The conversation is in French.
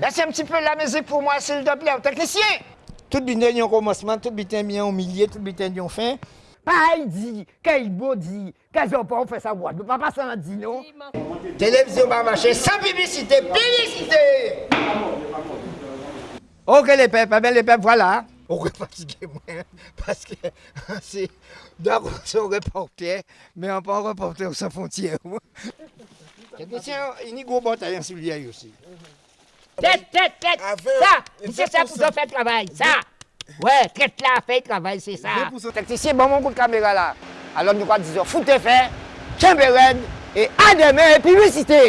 Baissez un petit peu la musique pour moi, s'il te plaît, technicien. Tout bien au commencement, tout bien au milieu, tout bien fin. Pareil dit, quel beau dit, quel pas on fait ça, ne peut pas passer en dit, non? Télévision va marcher sans publicité, publicité! Ok les peuples, ben les peuples, voilà. On va fatiguer moi, parce que c'est d'accord son reporter, mais on pas un reporter sans frontières. Technicien, il y a une grosse bataille en Sylvie Tèt, tèt, tèt. Sa, mse sa pou zan fè travay. Sa. Wè, tèt la fè travay, se sa. Teknisye, bon moun kout kamera la. Alon nou kwa dizor, foute fè, kembe ren, e ademe publicite.